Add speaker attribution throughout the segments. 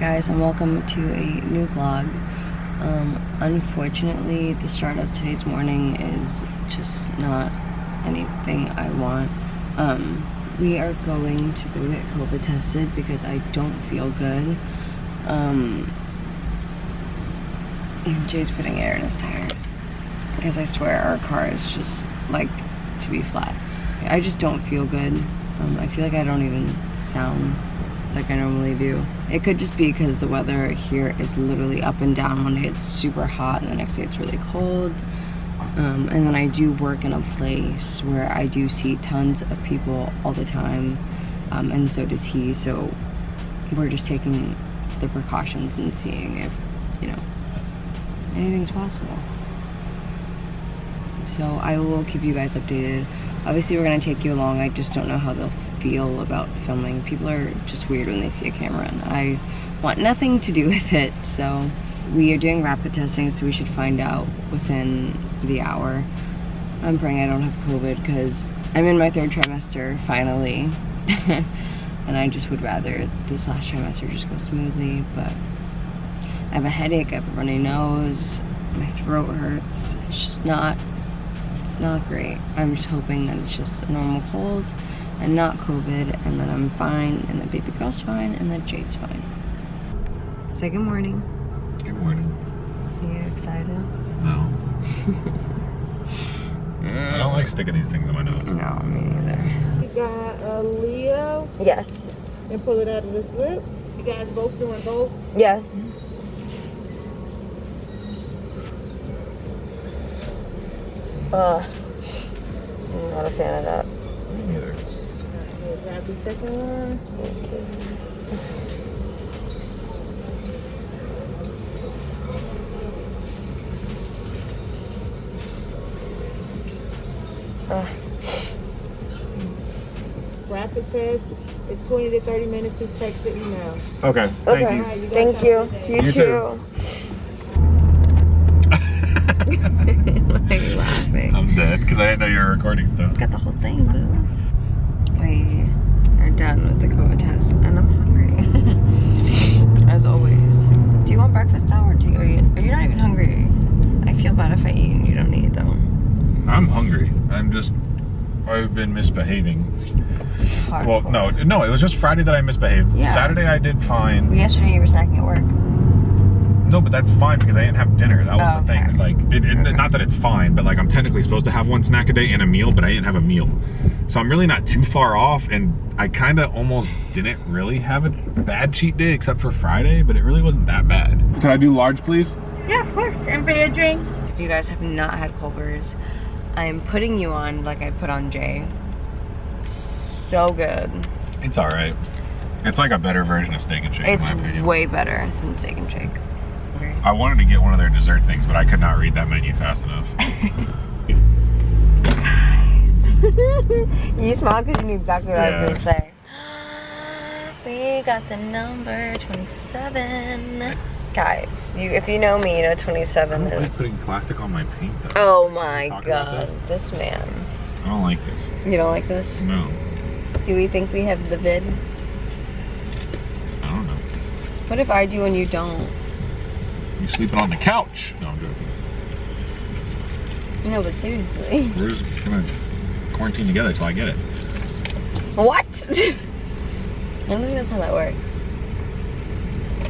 Speaker 1: guys and welcome to a new vlog. Um, unfortunately, the start of today's morning is just not anything I want. Um, we are going to go get COVID tested because I don't feel good. Um, Jay's putting air in his tires because I swear our car is just like to be flat. I just don't feel good. Um, I feel like I don't even sound like I normally do. It could just be because the weather here is literally up and down. One day it's super hot and the next day it's really cold. Um, and then I do work in a place where I do see tons of people all the time. Um, and so does he. So we're just taking the precautions and seeing if, you know, anything's possible. So I will keep you guys updated. Obviously we're gonna take you along. I just don't know how they'll feel about filming. People are just weird when they see a camera and I want nothing to do with it. So we are doing rapid testing so we should find out within the hour. I'm praying I don't have COVID because I'm in my third trimester finally. and I just would rather this last trimester just go smoothly, but I have a headache, I have a runny nose, my throat hurts. It's just not, it's not great. I'm just hoping that it's just a normal cold and not COVID and that I'm fine and that baby girl's fine and that Jade's fine. Say good morning.
Speaker 2: Good morning.
Speaker 1: Are you excited?
Speaker 2: No. I don't like sticking these things in my nose.
Speaker 1: No, me neither.
Speaker 3: You got a Leo
Speaker 1: Yes.
Speaker 3: and pull it out of the slip. You guys both doing both.
Speaker 1: Yes. Uh, I'm not a fan of that.
Speaker 2: Me
Speaker 3: grab the second one.
Speaker 1: Uh,
Speaker 3: Rapid test. It's 20 to 30 minutes to check the email.
Speaker 2: Okay.
Speaker 1: Okay.
Speaker 2: Thank
Speaker 3: Alright, you
Speaker 1: thank you.
Speaker 3: a good day.
Speaker 1: You,
Speaker 2: You
Speaker 1: too.
Speaker 2: too.
Speaker 1: Why are laughing?
Speaker 2: I'm dead because I didn't know you were recording stuff.
Speaker 1: Got the whole thing, boo. Done with the COVID test, and I'm hungry. As always. Do you want breakfast though, or do you, are you? Are you not even hungry? I feel bad if I eat and you don't eat though.
Speaker 2: I'm hungry. I'm just. I've been misbehaving. Well, no, no. It was just Friday that I misbehaved.
Speaker 1: Yeah.
Speaker 2: Saturday I did fine.
Speaker 1: Yesterday you were snacking at work.
Speaker 2: No, but that's fine because I didn't have dinner. That was
Speaker 1: Oh,
Speaker 2: the thing.
Speaker 1: okay.
Speaker 2: It's like, it, it-
Speaker 1: Okay.
Speaker 2: not that it's fine, but like I'm technically supposed to have one snack a day and a meal, but I didn't have a meal. So I'm really not too far off, and I kind of almost didn't really have a bad cheat day except for Friday, but it really wasn't that bad. Can I do large, please?
Speaker 3: Yeah, of course. And for your drink.
Speaker 1: If you guys have not had Culver's, I am putting you on like I put on Jay. So good.
Speaker 2: It's all right. It's like a better version of Steak and Shake, in my
Speaker 1: It's way better than Steak and Shake. Okay.
Speaker 2: I wanted to get one of their dessert things, but I could not read that menu fast enough.
Speaker 1: you smiled because you knew exactly what I was gonna say. We got the number 27. Guys, you if you know me, you know 27
Speaker 2: I don't like
Speaker 1: is.
Speaker 2: putting plastic on my paint, though.
Speaker 1: Oh my
Speaker 2: Talk about
Speaker 1: god, this man.
Speaker 2: I don't like this.
Speaker 1: You don't like this?
Speaker 2: No,
Speaker 1: Do we think we have the vid?
Speaker 2: I don't know.
Speaker 1: What if I do and you don't?
Speaker 2: You sleeping on the couch? No, I'm joking.
Speaker 1: No, but seriously.
Speaker 2: We're just gonna quarantine together till I get it.
Speaker 1: What? I don't think that's how that works.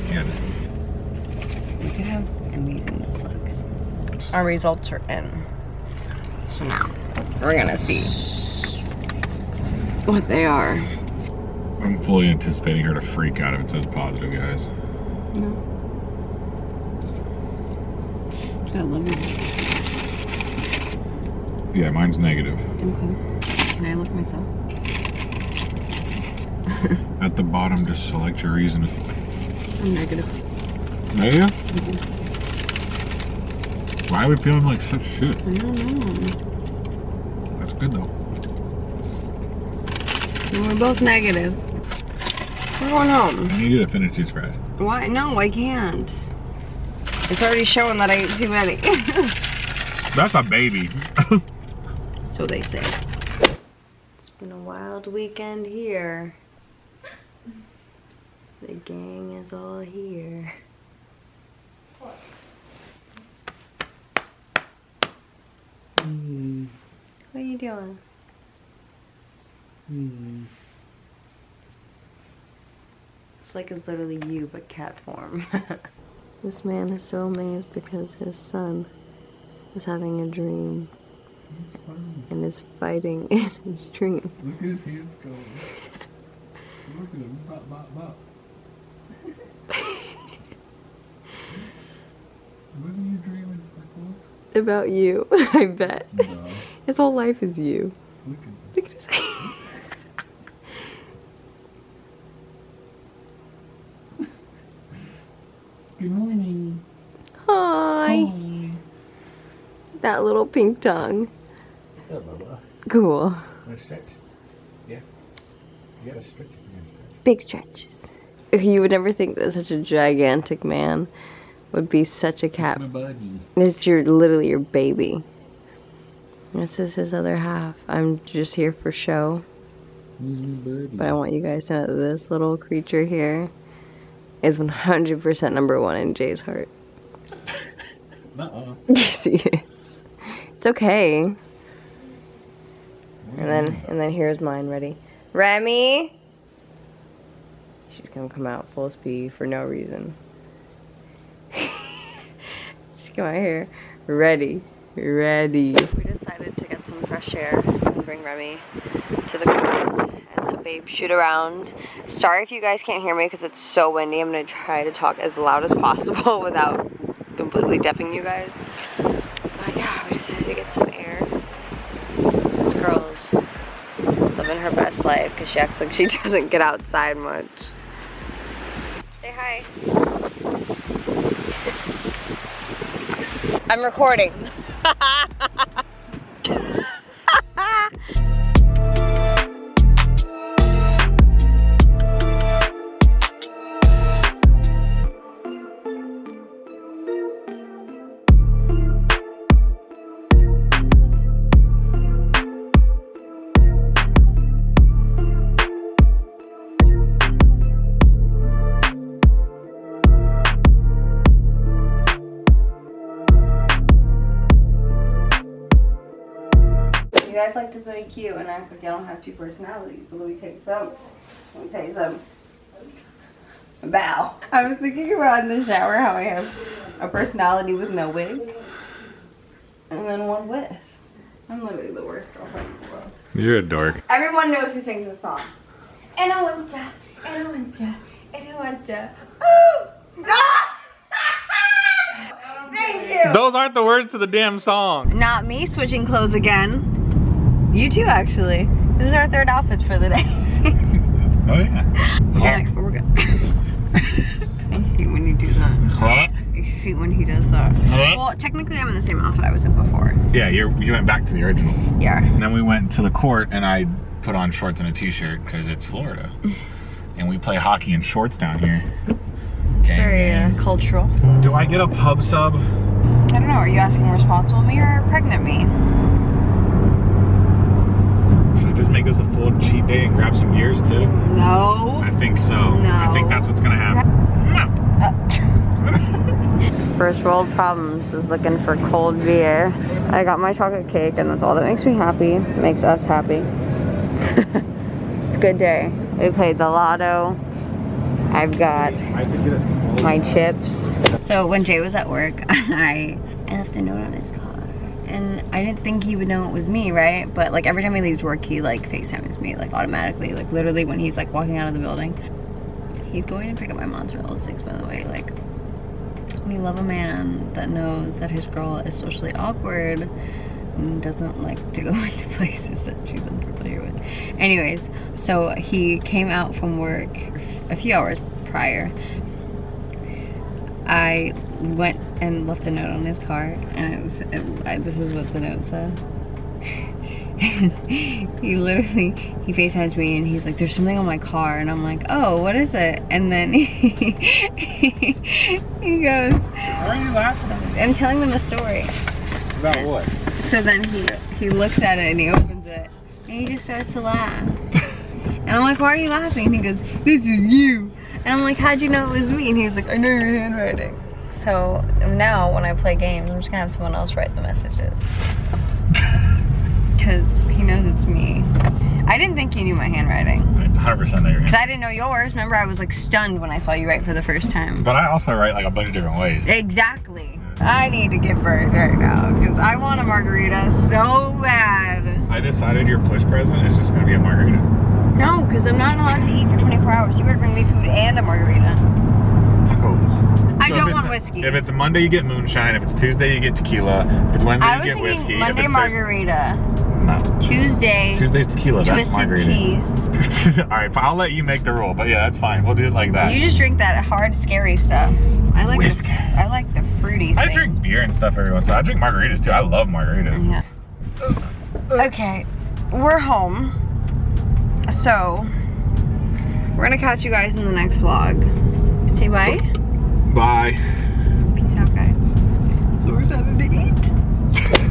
Speaker 2: Yeah.
Speaker 1: We could have amazing looks. Our results are in. So now we're gonna see what they are.
Speaker 2: I'm fully anticipating her to freak out if it says positive, guys.
Speaker 1: No. You.
Speaker 2: Yeah, mine's negative.
Speaker 1: Okay. Can I look myself?
Speaker 2: At the bottom, just select your reason.
Speaker 1: I'm negative.
Speaker 2: Yeah? Mm-hmm. Why are we feeling like such shit?
Speaker 1: I don't know.
Speaker 2: That's good though.
Speaker 1: We're both negative. We're going home.
Speaker 2: I need you to finish these fries.
Speaker 1: Why? No, I can't. It's already showing that I ate too many.
Speaker 2: That's a baby.
Speaker 1: so they say. It's been a wild weekend here. The gang is all here.
Speaker 2: Hmm.
Speaker 1: What are you doing? It's like it's literally you, but cat form. this man is so amazed because his son is having a dream and is fighting in his dream.
Speaker 2: Look at his hands go. Look at him. Bop, bop, bop. What are you dreaming, Circles?
Speaker 1: About you, I bet.
Speaker 2: No.
Speaker 1: His whole life is you.
Speaker 2: Look at him.
Speaker 1: Look at his
Speaker 2: Good morning.
Speaker 1: Hi. That little pink tongue.
Speaker 2: What's up, Bubba?
Speaker 1: Cool.
Speaker 2: Want to stretch? Yeah. You gotta stretch if you're gonna stretch.
Speaker 1: Big stretches. You would never think that such a gigantic man would be such a cat.
Speaker 2: My buddy.
Speaker 1: It's your literally your baby. This is his other half. I'm just here for show,
Speaker 2: He's my buddy.
Speaker 1: but I want you guys to know that this little creature here is 100% number one in Jay's heart.
Speaker 2: Nuh-uh.
Speaker 1: Yes, he is. It's okay. And then and then here's mine ready. Remy. She's gonna come out full speed for no reason. She's come out here ready, ready. We decided to get some fresh air and bring Remy to the course and let Babe shoot around. Sorry if you guys can't hear me because it's so windy. I'm gonna try to talk as loud as possible without completely deafing you guys. But yeah, we decided to get some air. This girl's living her best life because she acts like she doesn't get outside much. Say hi. I'm recording. Guys like to play cute and act like you don't have two personalities, but let me tell you something. Let me tell you something. Bow. I was thinking about in the shower how I have a personality with no wig and then one with. I'm literally the worst girlfriend in the world.
Speaker 2: You're a dork.
Speaker 1: Everyone knows who sings this song. And I want ya, and I want ya, and I want ya. Ooh! Ah! Thank you.
Speaker 2: Those aren't the words to the damn song.
Speaker 1: Not me switching clothes again. You too, actually. This is our third outfit for the day.
Speaker 2: Oh yeah.
Speaker 1: Alright, we're good. I hate when you do that.
Speaker 2: Huh?
Speaker 1: I hate when he does that.
Speaker 2: Huh?
Speaker 1: Well, technically, I'm in the same outfit I was in before.
Speaker 2: Yeah, you're, you went back to the original.
Speaker 1: Yeah.
Speaker 2: And then we went to the court and I put on shorts and a t-shirt because it's Florida. And we play hockey in shorts down here.
Speaker 1: It's very uh, cultural.
Speaker 2: Do I get a pub sub?
Speaker 1: I don't know. Are you asking responsible me or pregnant me?
Speaker 2: Should I just make this a full cheat day and grab some gears too?
Speaker 1: No.
Speaker 2: I think so. I think that's what's gonna happen.
Speaker 1: First world problems is looking for cold beer. I got my chocolate cake and that's all that makes me happy. Makes us happy. it's a good day. We played the lotto. I've got
Speaker 2: I could get it.
Speaker 1: my chips. So when Jay was at work, I, I left a note on his car. And I didn't think he would know it was me, right? But like every time he leaves work, he like FaceTimes me, like automatically. Like literally when he's like walking out of the building. He's going to pick up my mozzarella sticks, by the way. Like, we love a man that knows that his girl is socially awkward and doesn't like to go into places that she's unfamiliar with. Anyways, so he came out from work a few hours prior. I went and left a note on his car, and it was, it, I, this is what the note said. he literally he FaceTimes me and he's like, "There's something on my car," and I'm like, "Oh, what is it?" And then he, he goes,
Speaker 2: Why are you laughing?
Speaker 1: "I'm telling them a story."
Speaker 2: About what?
Speaker 1: So then he he looks at it and he opens it and he just starts to laugh. And I'm like, "Why are you laughing?" And he goes, "This is you." And I'm like, how'd you know it was me? And he was like, I know your handwriting. So now when I play games, I'm just gonna have someone else write the messages. Cause he knows it's me. I didn't think you knew my handwriting.
Speaker 2: 100% know your
Speaker 1: Cause. I didn't know yours. Remember, I was like stunned when I saw you write for the first time.
Speaker 2: But I also write like a bunch of different ways.
Speaker 1: Exactly. I need to get burned right now because I want a margarita so bad.
Speaker 2: I decided your push present is just gonna be a margarita.
Speaker 1: No, because I'm not allowed to eat for 24 hours. You better bring me food and a margarita.
Speaker 2: Tacos.
Speaker 1: I
Speaker 2: So
Speaker 1: don't want whiskey.
Speaker 2: If it's a Monday, you get moonshine. If it's Tuesday, you get tequila. If it's Wednesday,
Speaker 1: I
Speaker 2: you get whiskey.
Speaker 1: Monday margarita,
Speaker 2: no.
Speaker 1: Tuesday
Speaker 2: Tuesday's tequila. That's
Speaker 1: twisted
Speaker 2: margarita.
Speaker 1: teas.
Speaker 2: All right, I'll let you make the rule. But yeah, that's fine. We'll do it like that.
Speaker 1: You just drink that hard, scary stuff. I like
Speaker 2: With-
Speaker 1: the I like the fruity.
Speaker 2: I
Speaker 1: thing.
Speaker 2: drink beer and stuff every once in a while. I drink margaritas too. I love margaritas.
Speaker 1: Yeah. Okay, we're home so we're gonna catch you guys in the next vlog. Say bye.
Speaker 2: Bye. Peace out, guys. So we're to eat.